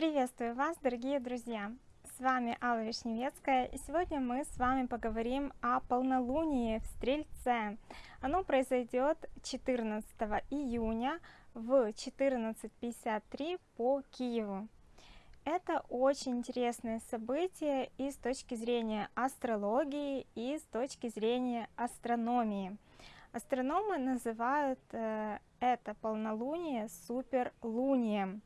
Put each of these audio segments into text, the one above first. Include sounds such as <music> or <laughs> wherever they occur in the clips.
Приветствую вас, дорогие друзья! С вами Алла Вишневецкая, и сегодня мы с вами поговорим о полнолунии в Стрельце. Оно произойдет 14 июня в 14.53 по Киеву. Это очень интересное событие и с точки зрения астрологии, и с точки зрения астрономии. Астрономы называют э, это полнолуние суперлунием.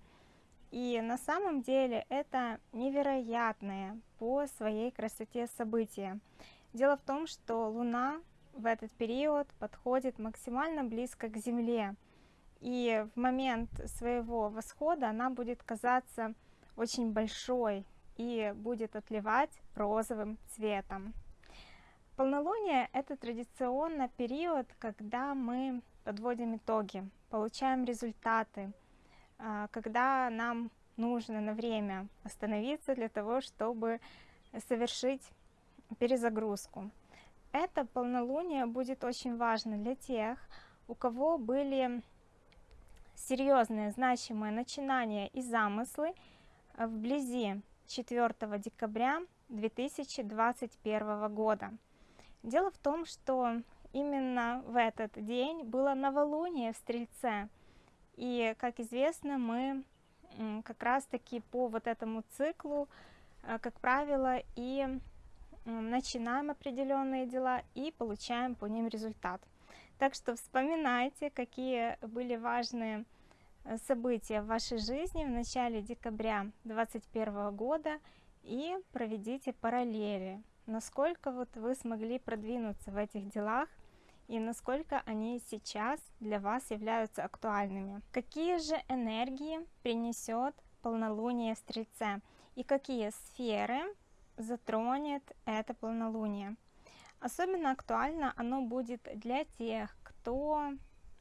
И на самом деле это невероятное по своей красоте событие. Дело в том, что Луна в этот период подходит максимально близко к Земле. И в момент своего восхода она будет казаться очень большой и будет отливать розовым цветом. Полнолуние – это традиционно период, когда мы подводим итоги, получаем результаты – когда нам нужно на время остановиться для того, чтобы совершить перезагрузку. Это полнолуние будет очень важно для тех, у кого были серьезные, значимые начинания и замыслы вблизи 4 декабря 2021 года. Дело в том, что именно в этот день было новолуние в Стрельце – и, как известно, мы как раз-таки по вот этому циклу, э, как правило, и начинаем определенные дела и получаем по ним результат. Так что вспоминайте, какие были важные э, события в вашей жизни в начале декабря 2021 года и проведите параллели, насколько вот вы смогли продвинуться в этих делах и насколько они сейчас для вас являются актуальными. Какие же энергии принесет полнолуние в Стрельце и какие сферы затронет это полнолуние. Особенно актуально оно будет для тех, кто,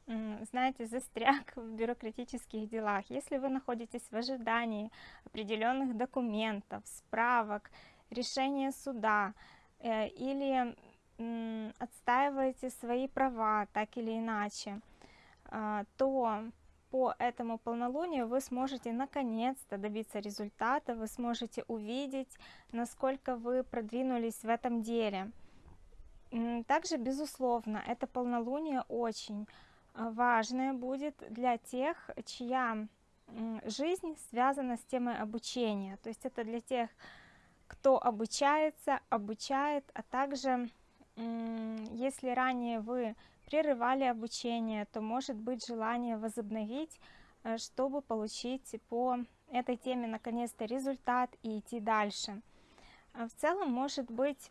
знаете, застряг в бюрократических делах. Если вы находитесь в ожидании определенных документов, справок, решения суда э, или отстаиваете свои права так или иначе, а, то по этому полнолунию вы сможете наконец-то добиться результата, вы сможете увидеть, насколько вы продвинулись в этом деле. Также, безусловно, это полнолуние очень а, важное будет для тех, чья жизнь связана с темой обучения. То есть это для тех, кто обучается, обучает, а также если ранее вы прерывали обучение, то может быть желание возобновить, э, чтобы получить по этой теме наконец-то результат и идти дальше. А в целом может быть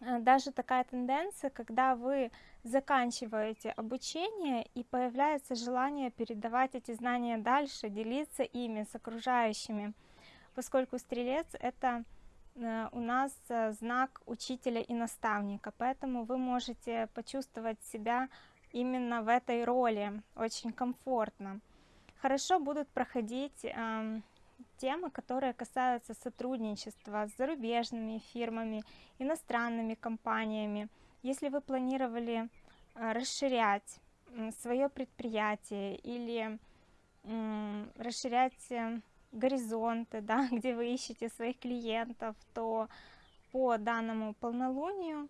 э, даже такая тенденция, когда вы заканчиваете обучение и появляется желание передавать эти знания дальше, делиться ими с окружающими, поскольку стрелец это у нас э, знак учителя и наставника, поэтому вы можете почувствовать себя именно в этой роли, очень комфортно. Хорошо будут проходить э, темы, которые касаются сотрудничества с зарубежными фирмами, иностранными компаниями. Если вы планировали э, расширять э, свое предприятие или э, расширять горизонты, <laughs> да, где вы ищете своих клиентов, то по данному полнолунию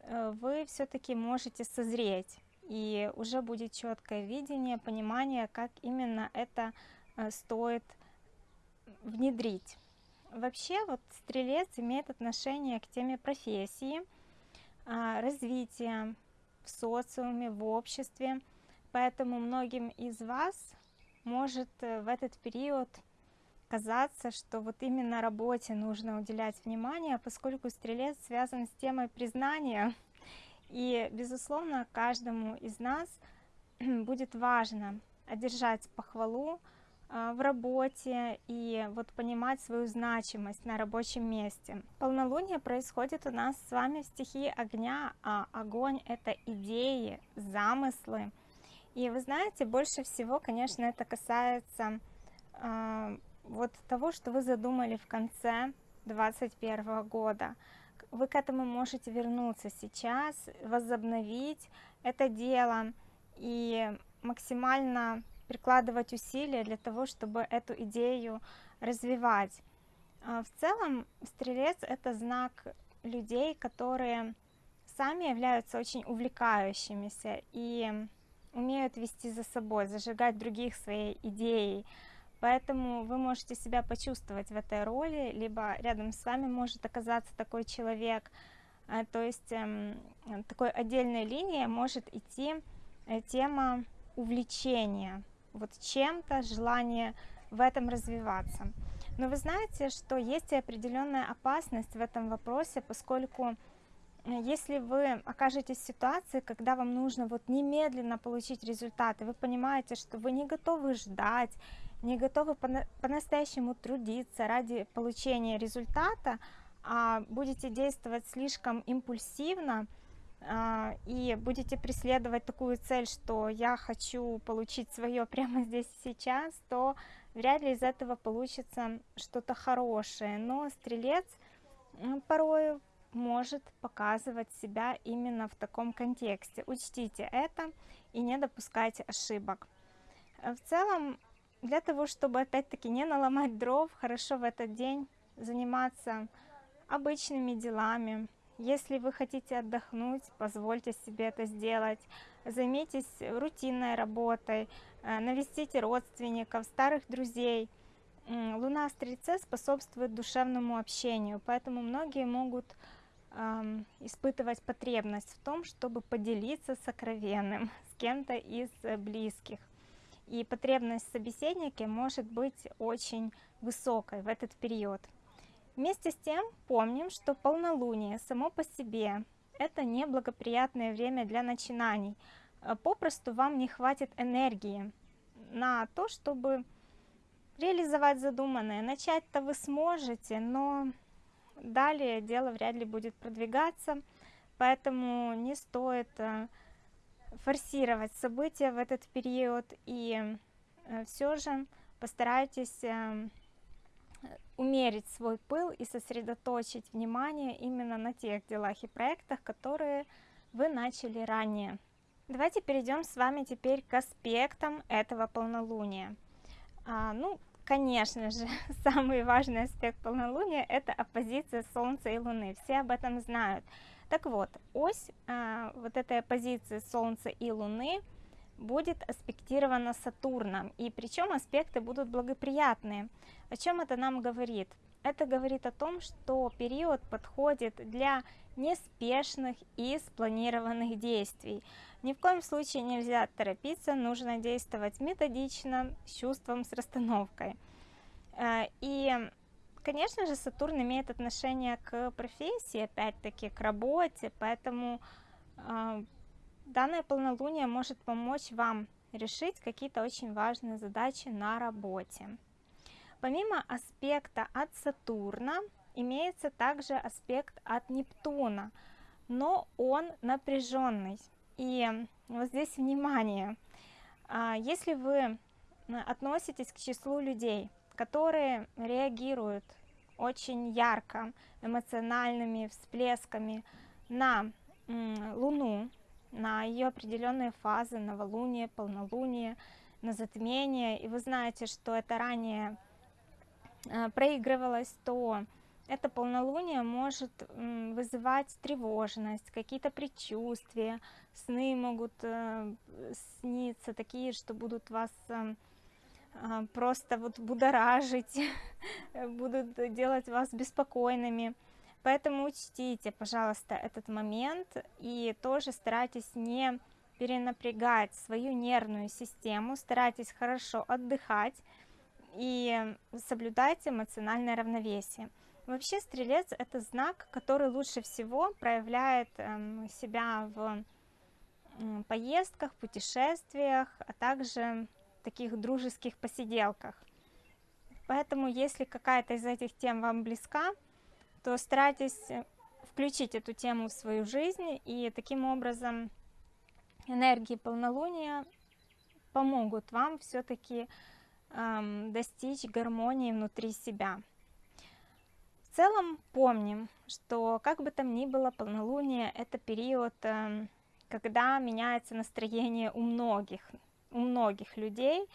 э, вы все-таки можете созреть и уже будет четкое видение, понимание, как именно это э, стоит внедрить. Вообще вот стрелец имеет отношение к теме профессии, а, развития в социуме, в обществе, поэтому многим из вас может э, в этот период казаться, что вот именно работе нужно уделять внимание, поскольку стрелец связан с темой признания. И, безусловно, каждому из нас <clears throat> будет важно одержать похвалу а, в работе и вот понимать свою значимость на рабочем месте. Полнолуние происходит у нас с вами в стихии огня, а огонь это идеи, замыслы. И вы знаете, больше всего, конечно, это касается а, вот того, что вы задумали в конце 2021 года. Вы к этому можете вернуться сейчас, возобновить это дело и максимально прикладывать усилия для того, чтобы эту идею развивать. А в целом, стрелец это знак людей, которые сами являются очень увлекающимися и умеют вести за собой, зажигать других своей идеей. Поэтому вы можете себя почувствовать в этой роли, либо рядом с вами может оказаться такой человек. Э, то есть эм, такой отдельной линией может идти э, тема увлечения, вот чем-то, желание в этом развиваться. Но вы знаете, что есть и определенная опасность в этом вопросе, поскольку если вы окажетесь в ситуации, когда вам нужно вот немедленно получить результаты, вы понимаете, что вы не готовы ждать, не готовы по-настоящему трудиться ради получения результата, а будете действовать слишком импульсивно а, и будете преследовать такую цель, что я хочу получить свое прямо здесь и сейчас, то вряд ли из этого получится что-то хорошее. Но стрелец порой может показывать себя именно в таком контексте. Учтите это и не допускайте ошибок. Э, в целом, для того, чтобы опять-таки не наломать дров, хорошо в этот день заниматься обычными делами. Если вы хотите отдохнуть, позвольте себе это сделать. Займитесь рутинной работой, э, навестите родственников, старых друзей. Луна в Стрельце способствует душевному общению, поэтому многие могут испытывать потребность в том, чтобы поделиться сокровенным с кем-то из э, близких. И потребность в собеседнике может быть очень высокой в этот период. Вместе с тем помним, что полнолуние само по себе это неблагоприятное время для начинаний. Э, попросту вам не хватит энергии на то, чтобы реализовать задуманное. Начать-то вы сможете, но далее дело вряд ли будет продвигаться, поэтому не стоит э, форсировать события в этот период и э, все же постарайтесь э, умерить свой пыл и сосредоточить внимание именно на тех делах и проектах, которые вы начали ранее. Давайте перейдем с вами теперь к аспектам этого полнолуния. А, ну, Конечно же, <laughs> самый важный аспект полнолуния – это оппозиция Солнца и Луны. Все об этом знают. Так вот, ось э, вот этой оппозиции Солнца и Луны будет аспектирована Сатурном. И причем аспекты будут благоприятные. О чем это нам говорит? Это говорит о том, что период подходит для неспешных и спланированных действий. Ни в коем случае нельзя торопиться, нужно действовать методично, с чувством, с расстановкой. Э, и, конечно же, Сатурн имеет отношение к профессии, опять-таки, к работе, поэтому э, данное полнолуние может помочь вам решить какие-то очень важные задачи на работе. Помимо аспекта от Сатурна, имеется также аспект от Нептуна, но он напряженный. И вот здесь внимание, а, если вы относитесь к числу людей, которые реагируют очень ярко, эмоциональными всплесками на Луну, на ее определенные фазы, новолуние, полнолуние, на затмение, и вы знаете, что это ранее а, проигрывалось, то это полнолуние может вызывать тревожность, какие-то предчувствия, сны могут э, сниться такие, что будут вас э, просто вот будоражить, <laughs> будут делать вас беспокойными. Поэтому учтите, пожалуйста, этот момент и тоже старайтесь не перенапрягать свою нервную систему, старайтесь хорошо отдыхать и соблюдайте эмоциональное равновесие. Вообще стрелец это знак, который лучше всего проявляет эм, себя в поездках, путешествиях, а также таких дружеских посиделках. Поэтому, если какая-то из этих тем вам близка, то старайтесь э, включить эту тему в свою жизнь, и таким образом энергии полнолуния помогут вам все-таки эм, достичь гармонии внутри себя. В целом помним, что как бы там ни было, полнолуние это период, эм, когда меняется настроение у многих, у многих людей,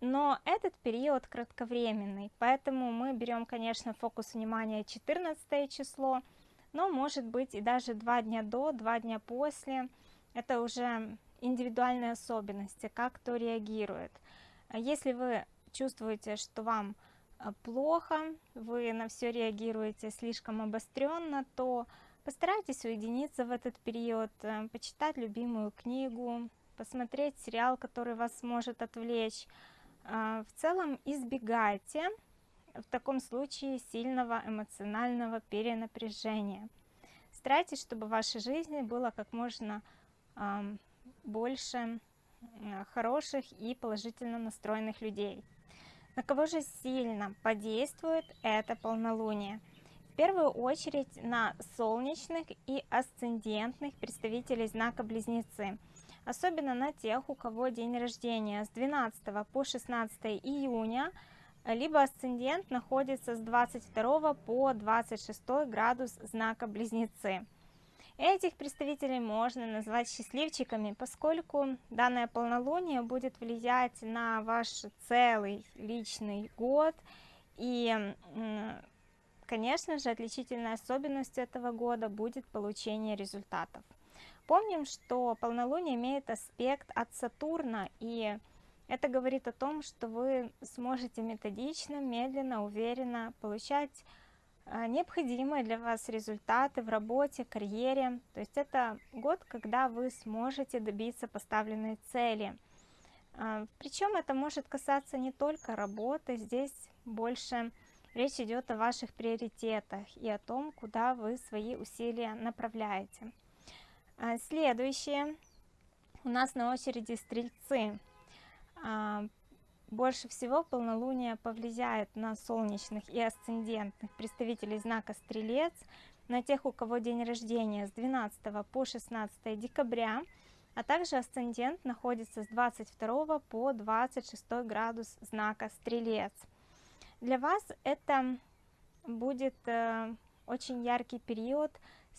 но этот период кратковременный, поэтому мы берем, конечно, фокус внимания 14 число, но может быть и даже два дня до, два дня после. Это уже индивидуальные особенности, как кто реагирует. Если вы чувствуете, что вам а, плохо, вы на все реагируете слишком обостренно, то постарайтесь уединиться в этот период, почитать любимую книгу, посмотреть сериал, который вас может отвлечь, а, в целом избегайте в таком случае сильного эмоционального перенапряжения. Старайтесь, чтобы в вашей жизни было как можно больше хороших и положительно настроенных людей. На кого же сильно подействует это полнолуние? В первую очередь на солнечных и асцендентных представителей знака Близнецы – особенно на тех, у кого день рождения с 12 по 16 июня, либо асцендент находится с 22 по 26 градус знака Близнецы. Этих представителей можно назвать счастливчиками, поскольку данное полнолуние будет влиять на ваш целый личный год. И, конечно же, отличительной особенностью этого года будет получение результатов. Помним, что полнолуние имеет аспект от Сатурна, и это говорит о том, что вы сможете методично, медленно, уверенно получать а, необходимые для вас результаты в работе, карьере. То есть это год, когда вы сможете добиться поставленной цели. А, Причем это может касаться не только работы, здесь больше речь идет о ваших приоритетах и о том, куда вы свои усилия направляете. А, следующее у нас на очереди стрельцы. А, больше всего полнолуние повлияет на солнечных и асцендентных представителей знака Стрелец, на тех, у кого день рождения с 12 по 16 декабря, а также асцендент находится с 22 по 26 градус знака Стрелец. Для вас это будет э, очень яркий период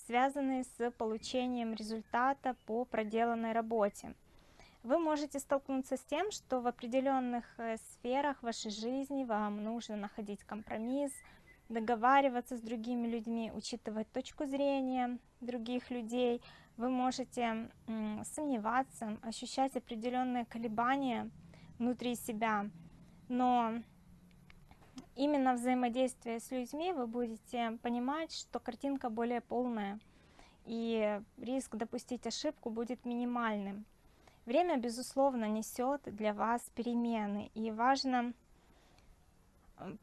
связанные с получением результата по проделанной работе. Вы можете столкнуться с тем, что в определенных э, сферах вашей жизни вам нужно находить компромисс, договариваться с другими людьми, учитывать точку зрения других людей. Вы можете сомневаться, ощущать определенные колебания внутри себя, но именно взаимодействие с людьми вы будете понимать, что картинка более полная, и риск допустить ошибку будет минимальным. Время, безусловно, несет для вас перемены, и важно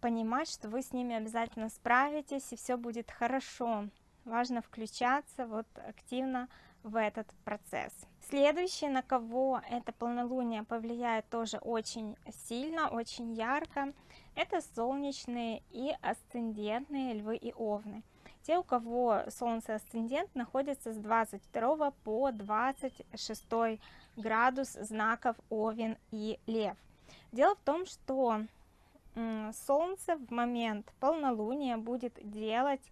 понимать, что вы с ними обязательно справитесь, и все будет хорошо. Важно включаться вот активно в этот процесс. Следующее, на кого это полнолуние повлияет тоже очень сильно, очень ярко, это солнечные и асцендентные львы и овны. Те, у кого солнце асцендент находится с 22 по 26 градус знаков овен и лев. Дело в том, что солнце в момент полнолуния будет делать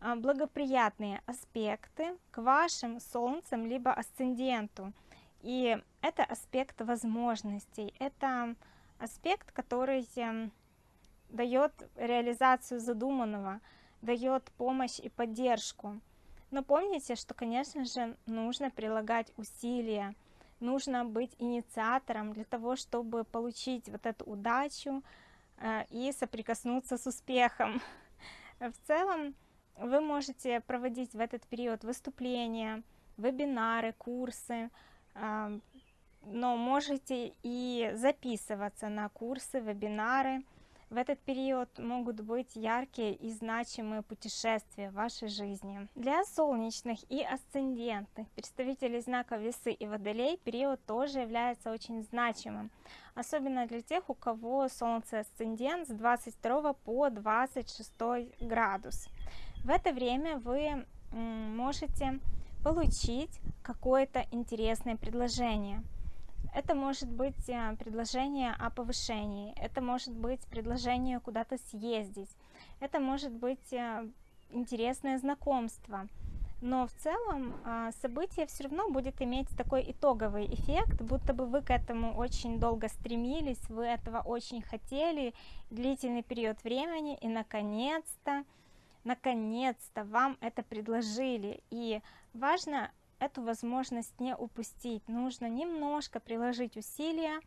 благоприятные аспекты к вашим солнцам либо асценденту. И это аспект возможностей, это аспект, который дает реализацию задуманного, дает помощь и поддержку. Но помните, что, конечно же, нужно прилагать усилия, нужно быть инициатором для того, чтобы получить вот эту удачу э, и соприкоснуться с успехом. <laughs> В целом, вы можете проводить в этот период выступления, вебинары, курсы, но можете и записываться на курсы, вебинары, в этот период могут быть яркие и значимые путешествия в вашей жизни. Для солнечных и асцендентных представителей знака Весы и Водолей период тоже является очень значимым, особенно для тех, у кого Солнце асцендент с 22 по 26 градус. В это время вы можете получить какое-то интересное предложение – это может быть э, предложение о повышении, это может быть предложение куда-то съездить, это может быть э, интересное знакомство. но в целом а, событие все равно будет иметь такой итоговый эффект, будто бы вы к этому очень долго стремились, вы этого очень хотели, длительный период времени, и наконец-то, наконец-то вам это предложили. И важно эту возможность не упустить, нужно немножко приложить усилия,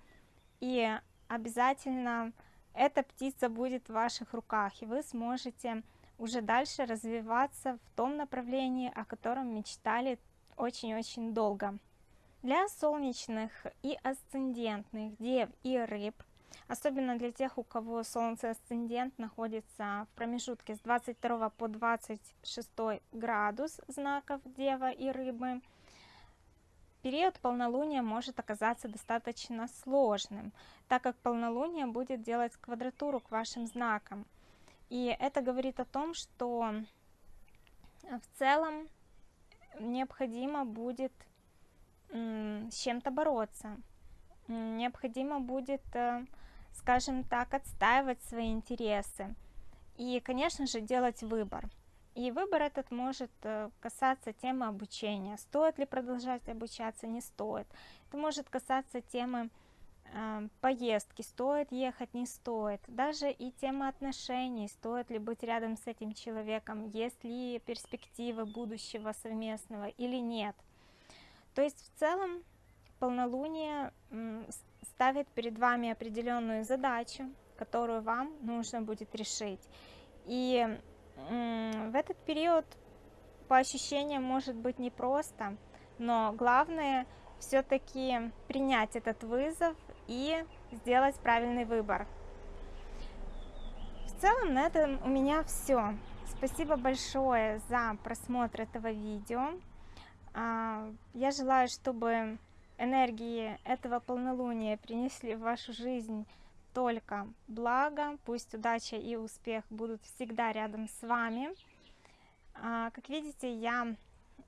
и обязательно эта птица будет в ваших руках, и вы сможете уже дальше развиваться в том направлении, о котором мечтали очень-очень долго. Для солнечных и асцендентных дев и рыб, особенно для тех, у кого солнце асцендент находится в промежутке с 22 по 26 градус знаков дева и рыбы, период полнолуния может оказаться достаточно сложным, так как полнолуние будет делать квадратуру к вашим знакам. И это говорит о том, что э, в целом необходимо будет с чем-то бороться. Необходимо будет, э, скажем так, отстаивать свои интересы. И, конечно же, делать выбор. И выбор этот может э, касаться темы обучения. Стоит ли продолжать обучаться, не стоит. Это может касаться темы поездки, стоит ехать, не стоит. Даже и тема отношений, стоит ли быть рядом с этим человеком, есть ли перспективы будущего совместного или нет. То есть в целом полнолуние ставит перед вами определенную задачу, которую вам нужно будет решить. И в этот период по ощущениям может быть непросто, но главное все-таки принять этот вызов и сделать правильный выбор. В целом на этом у меня все. Спасибо большое за просмотр этого видео. А, я желаю, чтобы энергии этого полнолуния принесли в вашу жизнь только благо. Пусть удача и успех будут всегда рядом с вами. А, как видите, я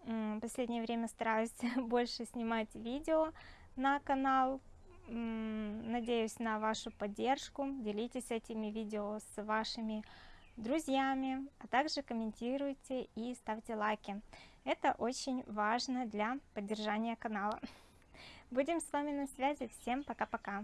в последнее время стараюсь <laughs> больше снимать видео на канал, Надеюсь на вашу поддержку. Делитесь этими видео с вашими друзьями, а также комментируйте и ставьте лайки. Это очень важно для поддержания канала. Будем с вами на связи. Всем пока-пока.